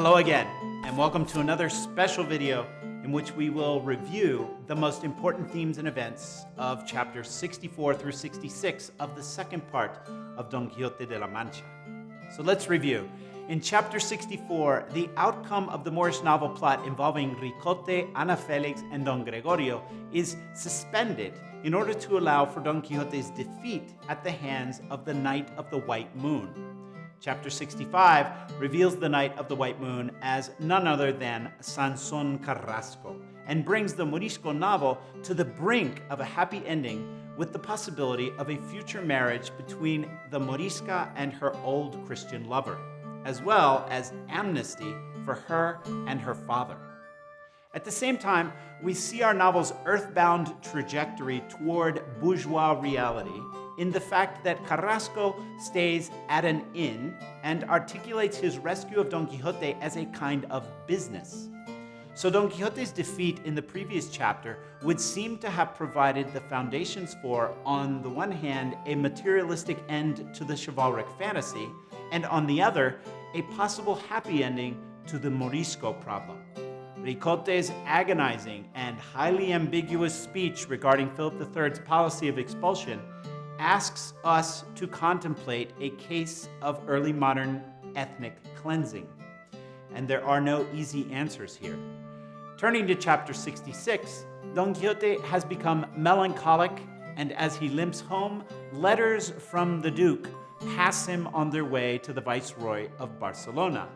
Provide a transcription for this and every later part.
Hello again, and welcome to another special video in which we will review the most important themes and events of chapters 64 through 66 of the second part of Don Quixote de la Mancha. So let's review. In chapter 64, the outcome of the Moorish novel plot involving Ricote, Ana Felix, and Don Gregorio is suspended in order to allow for Don Quixote's defeat at the hands of the Knight of the White Moon. Chapter 65 reveals the Knight of the White Moon as none other than Sanson Carrasco and brings the Morisco novel to the brink of a happy ending with the possibility of a future marriage between the Morisca and her old Christian lover, as well as amnesty for her and her father. At the same time, we see our novel's earthbound trajectory toward bourgeois reality in the fact that Carrasco stays at an inn and articulates his rescue of Don Quixote as a kind of business. So Don Quixote's defeat in the previous chapter would seem to have provided the foundations for, on the one hand, a materialistic end to the chivalric fantasy, and on the other, a possible happy ending to the Morisco problem. Ricote's agonizing and highly ambiguous speech regarding Philip III's policy of expulsion asks us to contemplate a case of early modern ethnic cleansing. And there are no easy answers here. Turning to chapter 66, Don Quixote has become melancholic, and as he limps home, letters from the Duke pass him on their way to the Viceroy of Barcelona.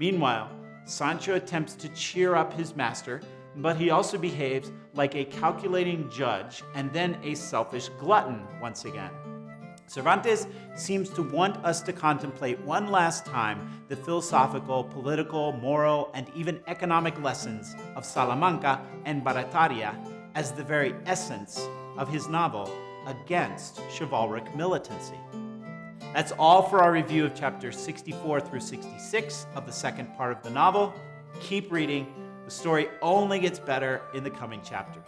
Meanwhile, Sancho attempts to cheer up his master but he also behaves like a calculating judge and then a selfish glutton once again. Cervantes seems to want us to contemplate one last time the philosophical, political, moral, and even economic lessons of Salamanca and Barataria as the very essence of his novel against chivalric militancy. That's all for our review of chapters 64 through 66 of the second part of the novel. Keep reading the story only gets better in the coming chapters.